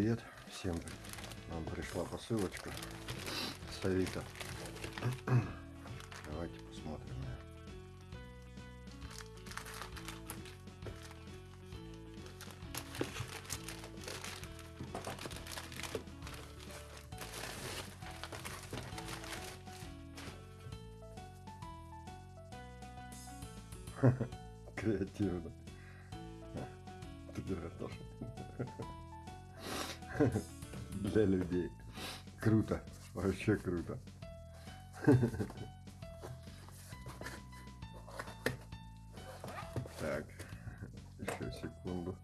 привет! Всем нам пришла посылочка с Авито. Давайте посмотрим. Креативно. Ты тоже. Для людей. Круто. Вообще круто. Так, еще секунду.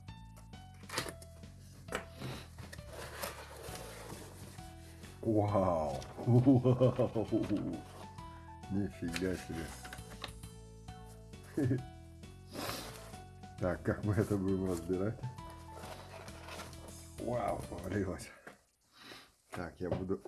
Вау! Вау! Нифига себе. Так, как мы это будем разбирать? Вау, повалилось. Так, я буду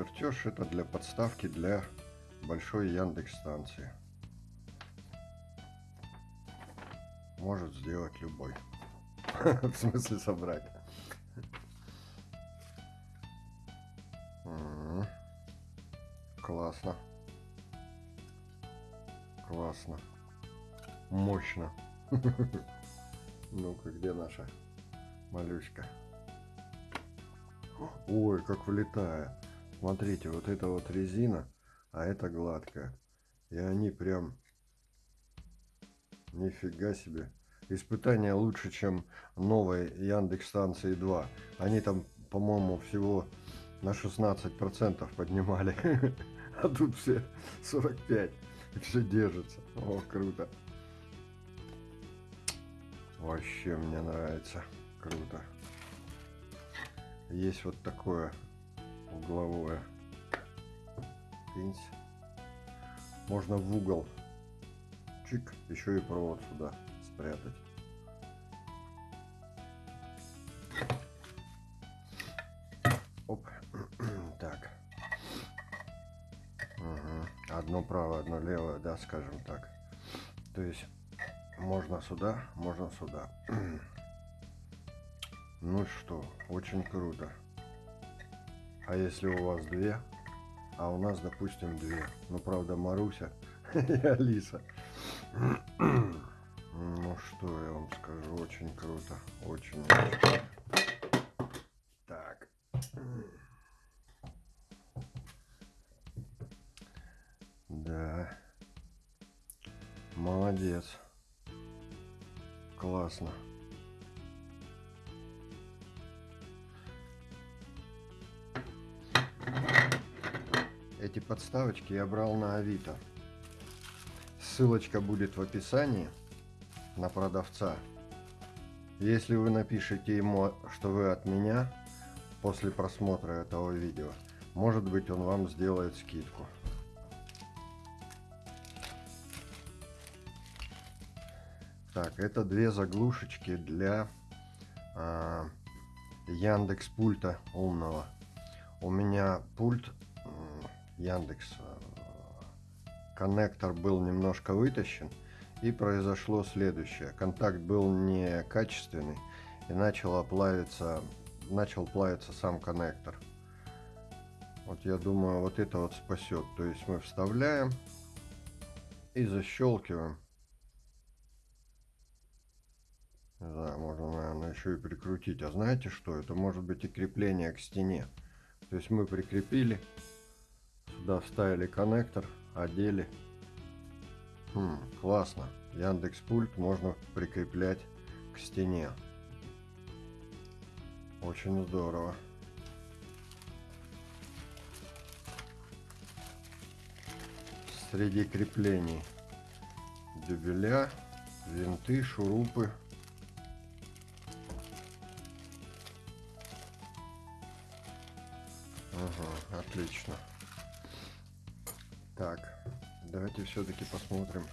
Чертеж это для подставки для большой Яндекс станции. Может сделать любой. В смысле собрать. Классно. Классно. Мощно. Ну-ка, где наша малюська? Ой, как вылетает. Смотрите, вот это вот резина, а это гладкая. И они прям... Нифига себе. Испытание лучше, чем новой Яндекс станции 2. Они там, по-моему, всего на 16% поднимали. А тут все 45. И все держится. О, круто. Вообще мне нравится. Круто. Есть вот такое угловое. Пинсь. Можно в угол. Чик. Еще и провод сюда спрятать. Оп. Так. Мгм. Одно правое, одно левое, да, скажем так. То есть можно сюда, можно сюда. Ну что, очень круто. А если у вас две, а у нас, допустим, две. Ну, правда, Маруся и Алиса. Ну, что я вам скажу, очень круто. Очень. очень. Так. Да. Молодец. Классно. Эти подставочки я брал на Авито. Ссылочка будет в описании на продавца. Если вы напишите ему, что вы от меня после просмотра этого видео, может быть он вам сделает скидку. Так, это две заглушечки для а, Яндекс пульта умного. У меня пульт Яндекс э, коннектор был немножко вытащен и произошло следующее. Контакт был некачественный и начал плавиться, начал плавиться сам коннектор. Вот я думаю, вот это вот спасет. То есть мы вставляем и защелкиваем. Да, можно, наверное, еще и прикрутить. А знаете что? Это может быть и крепление к стене. То есть мы прикрепили, сюда вставили коннектор, одели. Хм, классно. Яндекс пульт можно прикреплять к стене. Очень здорово. Среди креплений дюбеля винты, шурупы. Ага, отлично. Так, давайте все-таки посмотрим.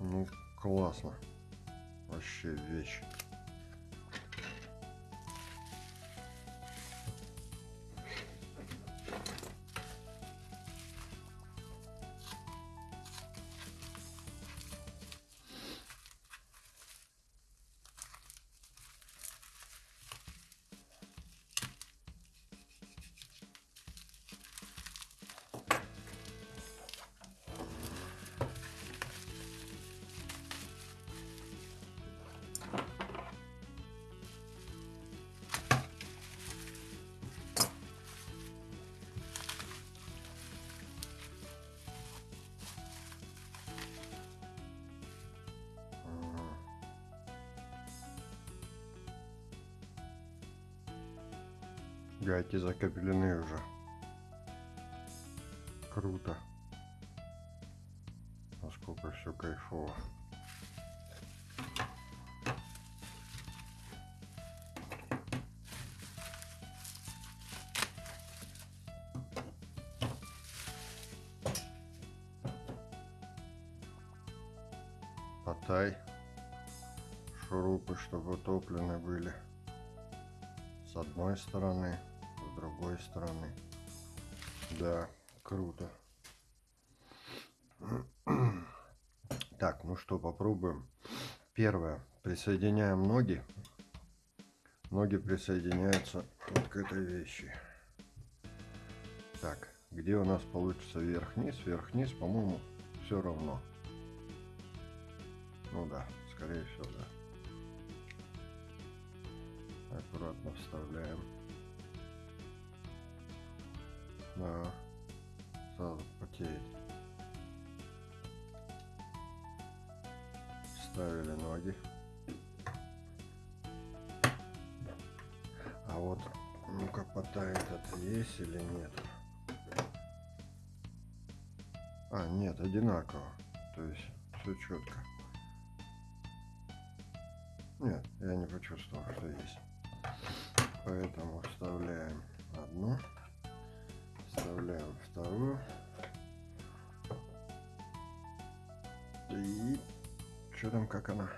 Ну, классно. Вообще вещь. Гайки закреплены уже. Круто. Насколько все кайфово. Потай. Шурупы, чтобы утоплены были. С одной стороны, другой стороны. Да, круто. Так, ну что, попробуем. Первое. Присоединяем ноги. Ноги присоединяются вот к этой вещи. Так, где у нас получится вверх-вниз? Вверх-вниз, по-моему, все равно. Ну да, скорее всего, да. Аккуратно вставляем. Да, сразу потеет. Вставили ноги. А вот, ну-ка, потай этот есть или нет? А, нет, одинаково. То есть, все четко. Нет, я не почувствовал, что есть. Поэтому вставляем одну, вставляем вторую. И что там, как она?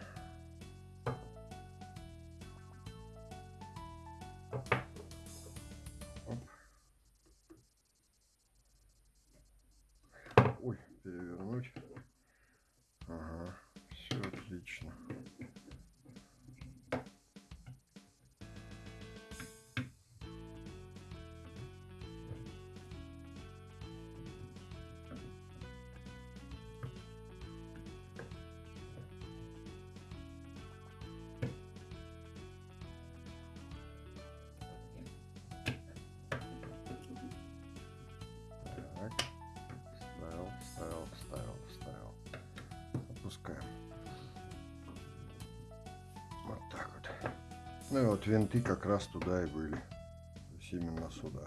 Ну и вот винты как раз туда и были. То есть именно сюда.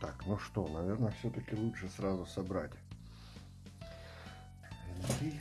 Так, ну что, наверное, все-таки лучше сразу собрать. Винты.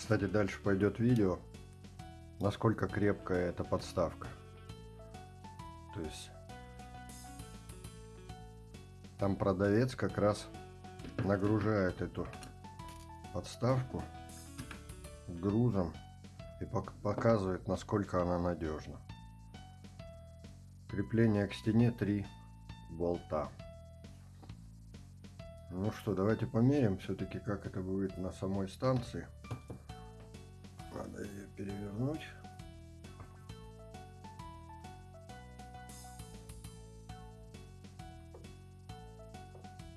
Кстати, дальше пойдет видео, насколько крепкая эта подставка. То есть там продавец как раз нагружает эту подставку грузом и пок- показывает, насколько она надежна. Крепление к стене 3 болта. Ну что, давайте померим все-таки, как это будет на самой станции. Перевернуть.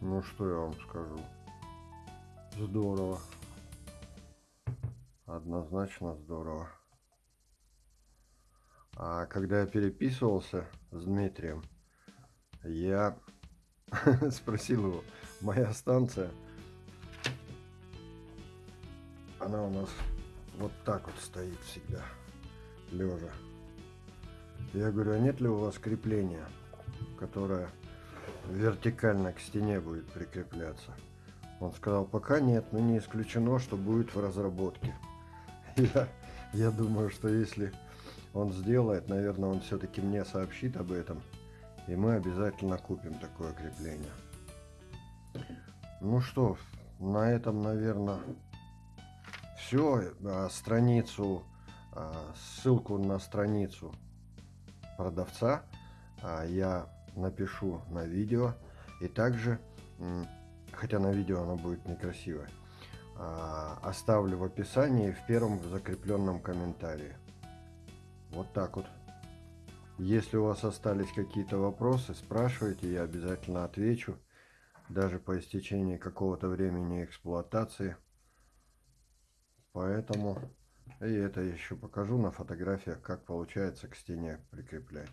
Ну что я вам скажу. Здорово. Однозначно здорово. А когда я переписывался с Дмитрием, я спросил его, моя станция, она у нас вот так вот стоит всегда, лежа. Я говорю, а нет ли у вас крепления, которое вертикально к стене будет прикрепляться? Он сказал, пока нет, но не исключено, что будет в разработке. Я, я думаю, что если он сделает, наверное, он все-таки мне сообщит об этом. И мы обязательно купим такое крепление. Ну что, на этом, наверное, все. А, страницу, а, ссылку на страницу продавца а, я напишу на видео. И также, хотя на видео оно будет некрасивое, оставлю в описании в первом закрепленном комментарии. Вот так вот. Если у вас остались какие-то вопросы, спрашивайте, я обязательно отвечу. Даже по истечении какого-то времени эксплуатации. Поэтому и это еще покажу на фотографиях, как получается к стене прикреплять.